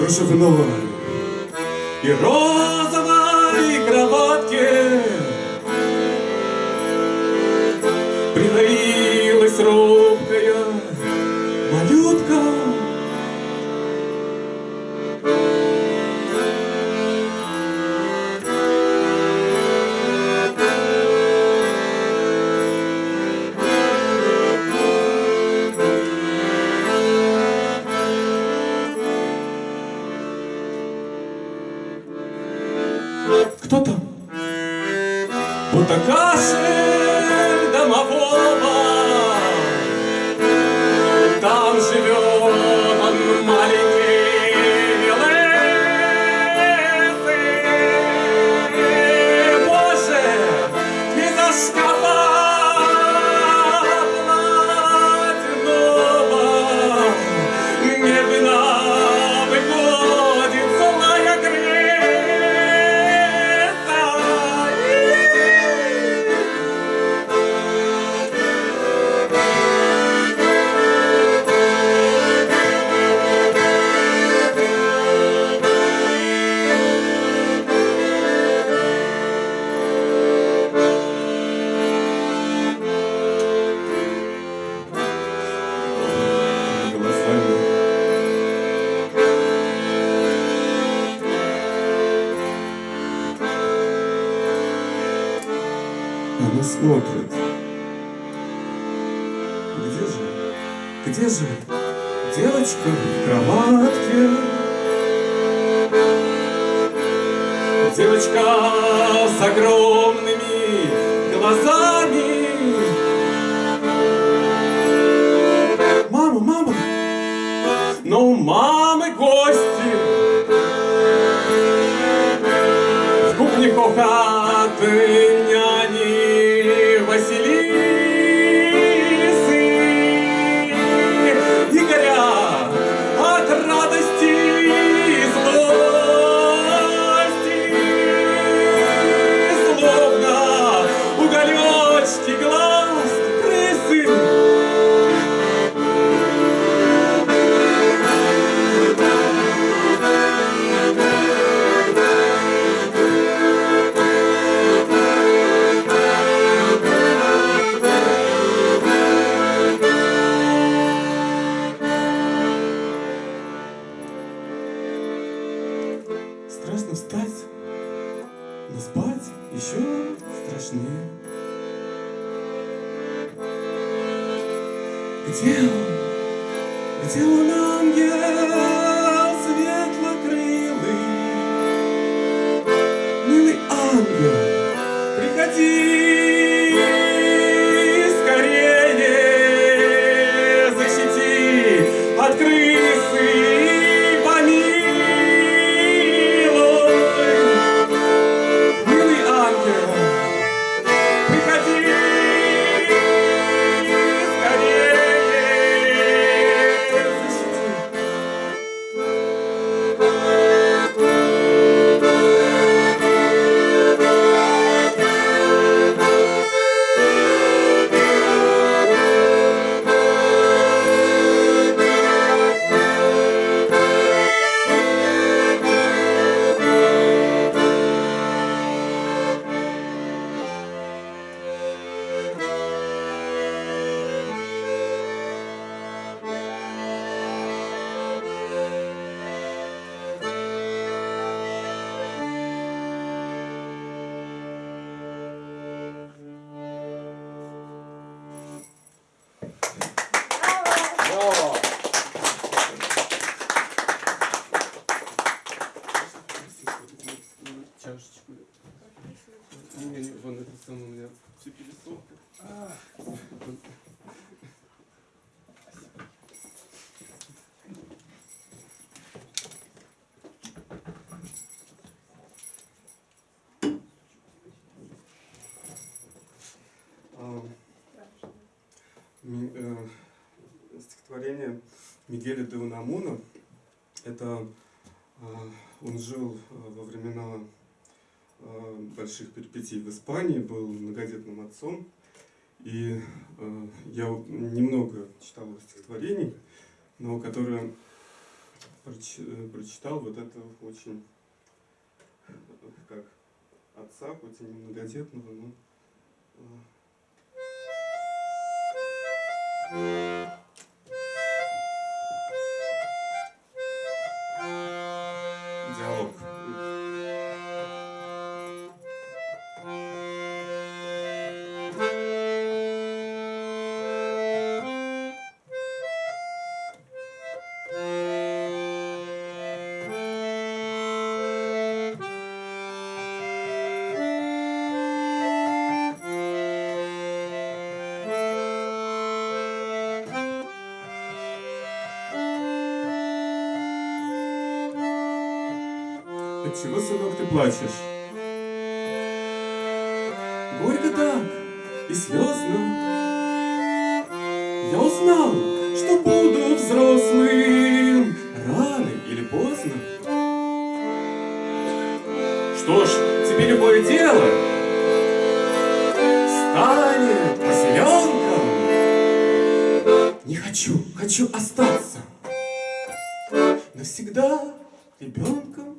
кружевного и розового и. живет. не смотрит. Где же, где же девочка в кроватке? Девочка с огромными глазами. Мама, мама! Но у мамы гости. В кухне кохаты. 你 Э, стихотворение Мигеля де Унамуна. Это э, он жил э, во времена больших перипетий в Испании, был многодетным отцом. И я немного читал его стихотворений, но которые прочитал вот это очень как отца, хоть и немногодетного, но но Отчего, сынок, ты плачешь? Горько так и слезно. Я узнал, что буду взрослым рано или поздно. Что ж, тебе любое дело станет поселенком. Не хочу, хочу остаться навсегда ребенком.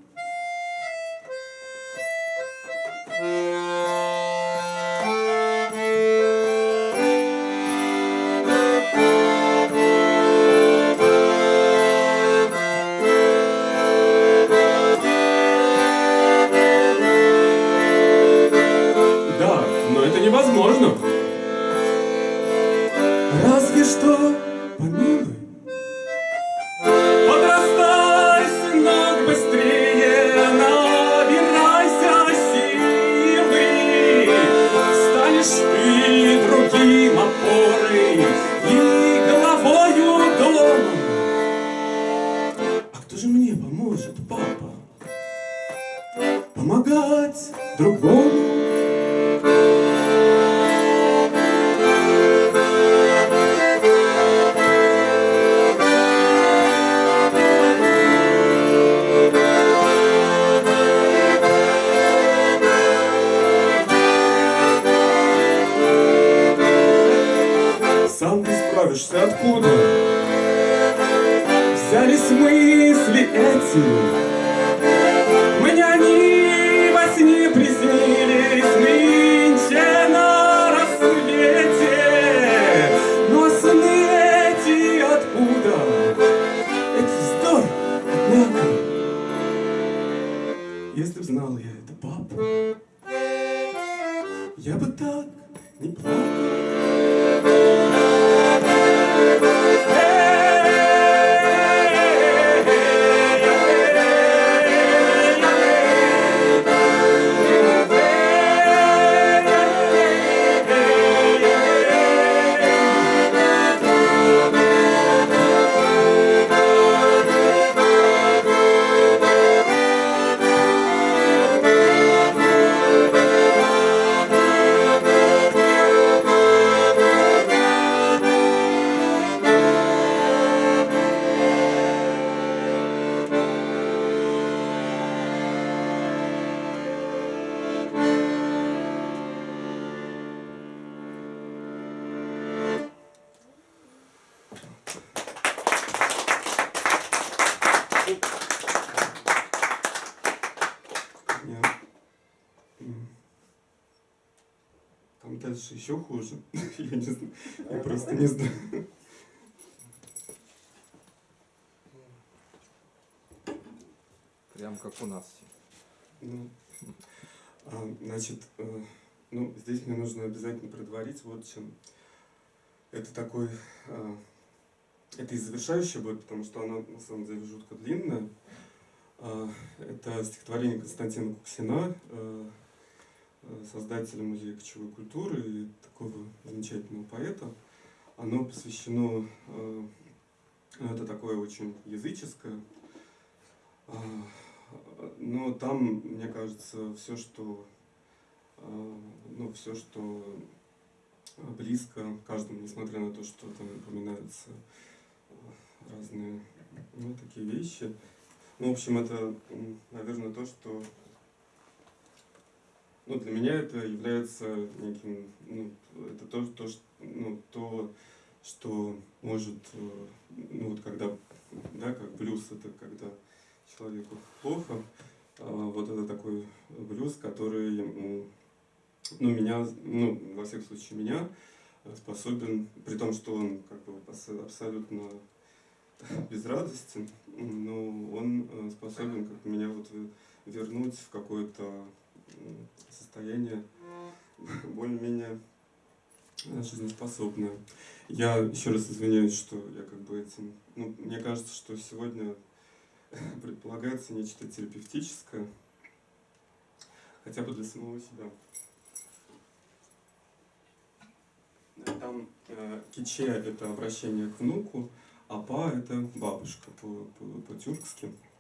помогать другому. Сам ты справишься откуда? Взялись мысли эти Если б знал я это, папа, я бы так не плакал. Еще хуже. Я не знаю. Я просто не знаю. Прям как у нас. Ну, а, значит, э, ну, здесь мне нужно обязательно предварить вот чем. Это такой, э, это и завершающее будет, потому что оно на самом деле жутко длинное. Э, это стихотворение Константина Куксина Э, создателя Музея кочевой культуры и такого замечательного поэта. Оно посвящено, э, это такое очень языческое, э, но там, мне кажется, все, что, ну, все, что близко каждому, несмотря на то, что там упоминаются разные ну, такие вещи. Ну, в общем, это, наверное, то, что ну, для меня это является неким, ну, это то, то, что, ну, то, что может, э, ну, вот когда, да, как блюз, это когда человеку плохо, а вот это такой блюз, который, ну, меня, ну, во всяком случае, меня способен, при том, что он как бы абсолютно безрадостен, но он э, способен как меня вот вернуть в какое-то состояние более-менее жизнеспособное. Я еще раз извиняюсь, что я как бы этим... Ну, мне кажется, что сегодня предполагается нечто терапевтическое, хотя бы для самого себя. Там э, киче – это обращение к внуку, а па – это бабушка по-тюркски. По, по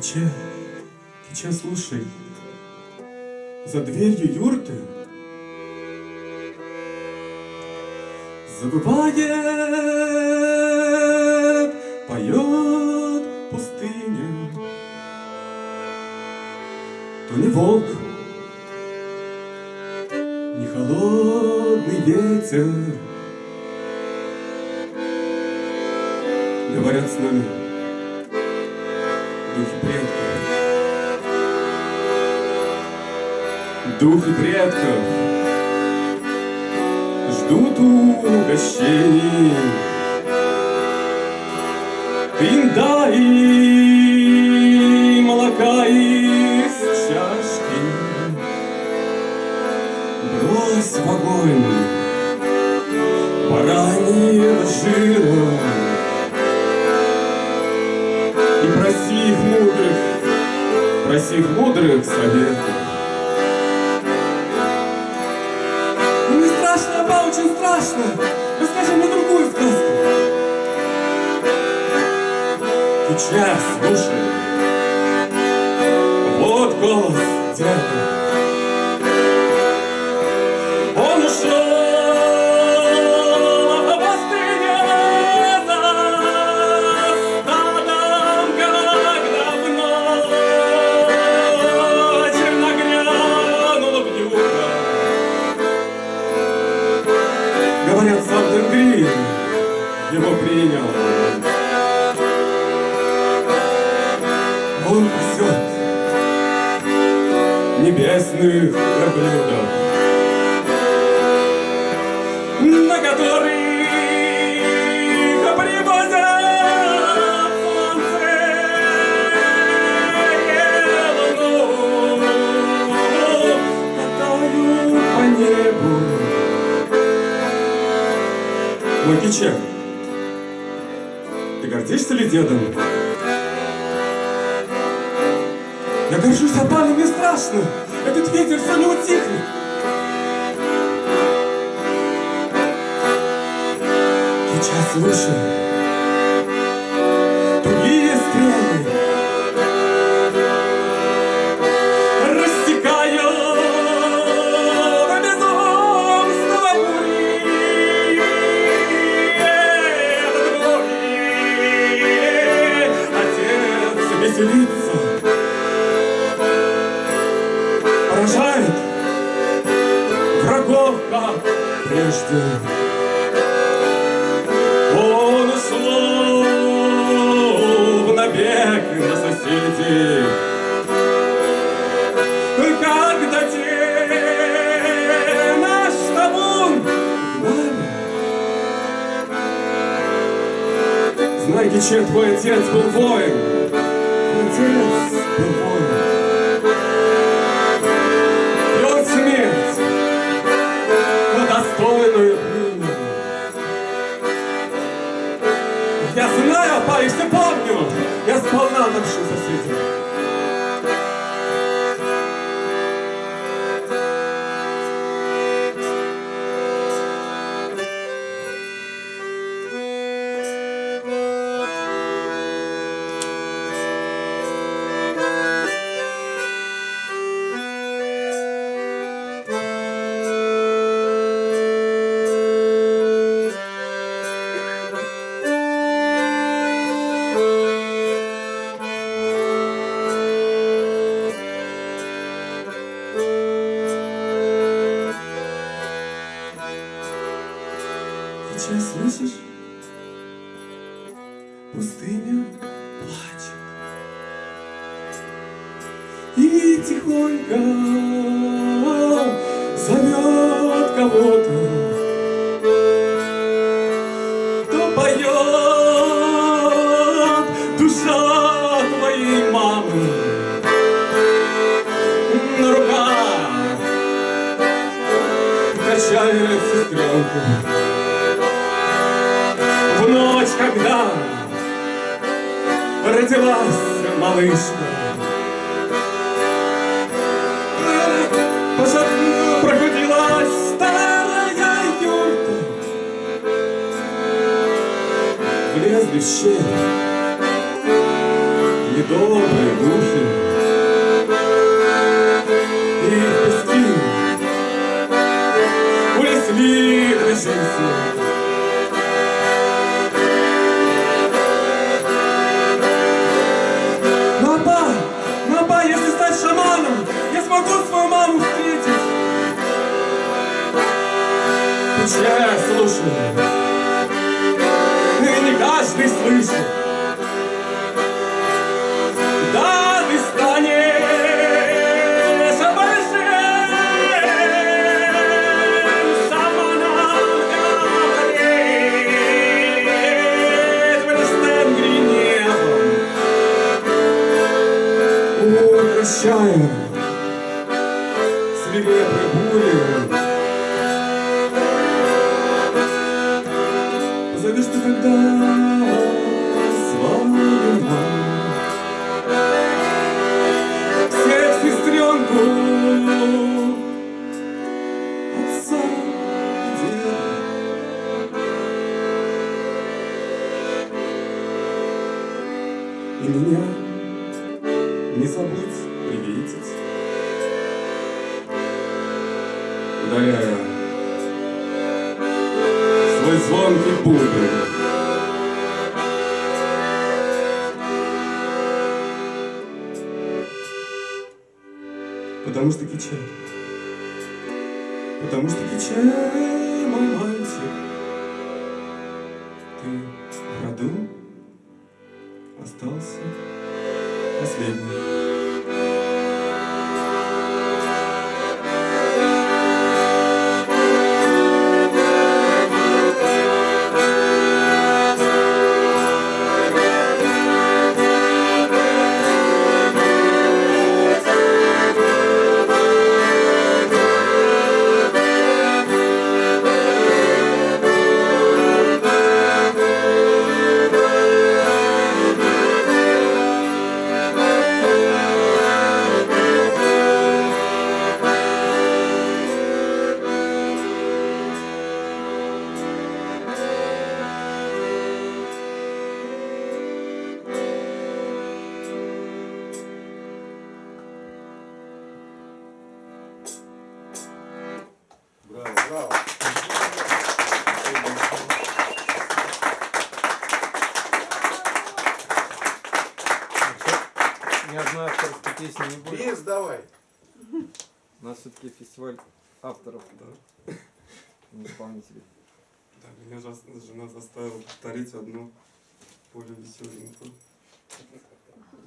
Киче, Киче, слушай, за дверью юрты Забывает, поет пустыня. То не волк, не холодный ветер Духи предков ждут угощений. Им дай молока из чашки, Брось в огонь бараньего жира, проси их мудрых, проси их мудрых советов. Очень страшно. Расскажи мне другую сказку. Сейчас, слушай. Я горжусь, пане мне страшно. Этот ветер все не утихнет. Сейчас слушай. прежде. Он ушел в набег на соседей, Когда те наш табун. Знаете, чей твой отец был воин? Отец был воин. Качает сестренку. В ночь, когда родилась малышка. Пробудилась старая юрта. Влезли в щель недобрые духи. Слушай, и не каждый слышит. И меня не забудь приветить, ударяя свой звонкий бубен. Потому что Киче, потому что Киче, мой мальчик, Ни одной авторской песни не будет. Бис давай. У нас все-таки фестиваль авторов, Да. не исполнителей. Да, меня жена заставила повторить одну более веселенькую.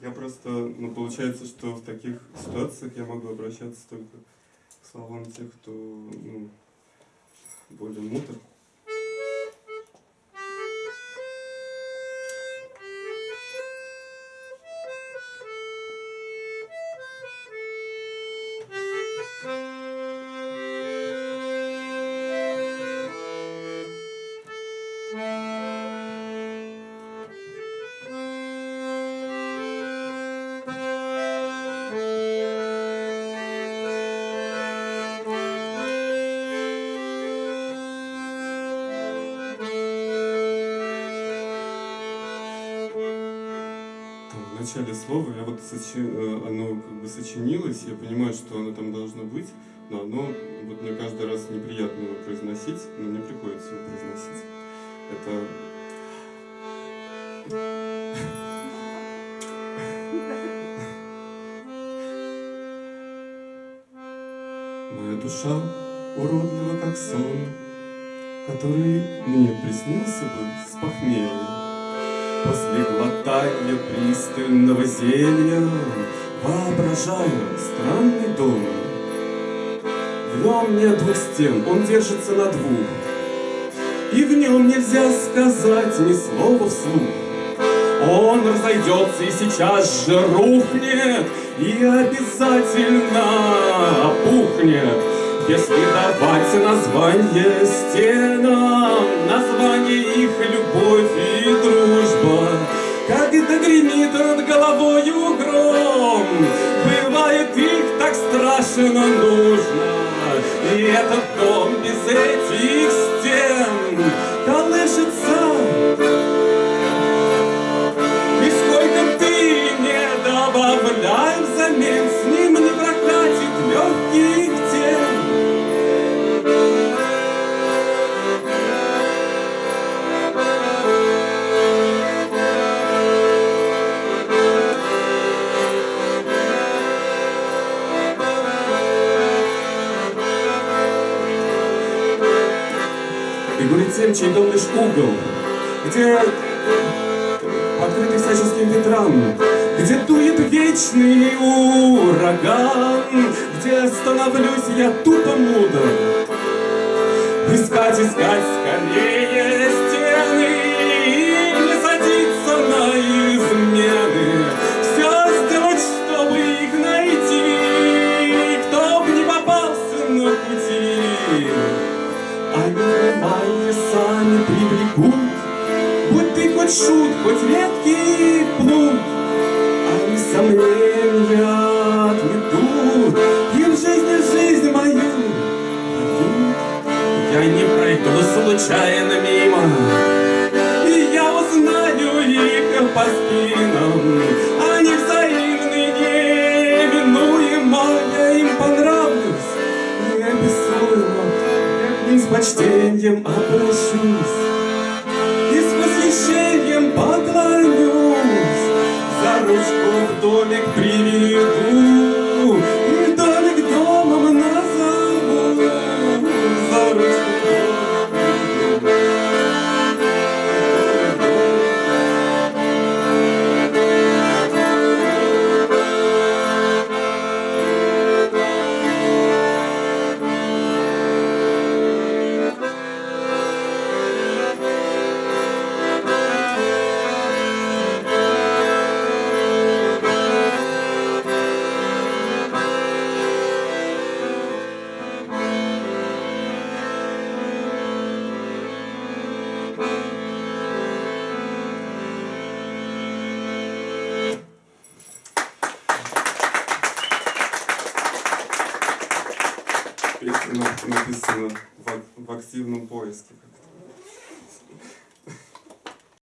Я просто, ну, получается, что в таких ситуациях я могу обращаться только к словам тех, кто, ну, более мудр. Начале слова я вот сочи- э, оно как бы сочинилось, я понимаю, что оно там должно быть, но оно вот мне каждый раз неприятно его произносить, но мне приходится его произносить. Это Моя душа уродлива, как сон, который мне приснился бы с похмелья. После глотания пристального зелья Воображаю странный дом. В нем нет двух стен, он держится на двух, И в нем нельзя сказать ни слова вслух. Он разойдется и сейчас же рухнет, И обязательно опухнет, Если давать название стенам, Название их любовь и дружба. Когда гремит над головою гром, Бывает их так страшно нужно, И этот дом без этих стен колышется и сколько ты не добавляй взамен, Чей дом лишь угол, где покрытый всяческим ветрам, где дует вечный ураган, где становлюсь я тупо мудр. Искать, искать скорее сами привлекут, Будь ты хоть шут, хоть редкий плут, Они сомнения отметут, И в жизни жизнь мою дадут. Я не пройду случайно мимо, И я узнаю их по спинам. Они взаимны, неминуемо, Я им понравлюсь, неописуемо. Я к ним с почтением обращусь и с восхищением поклонюсь. За ручку в домик приведу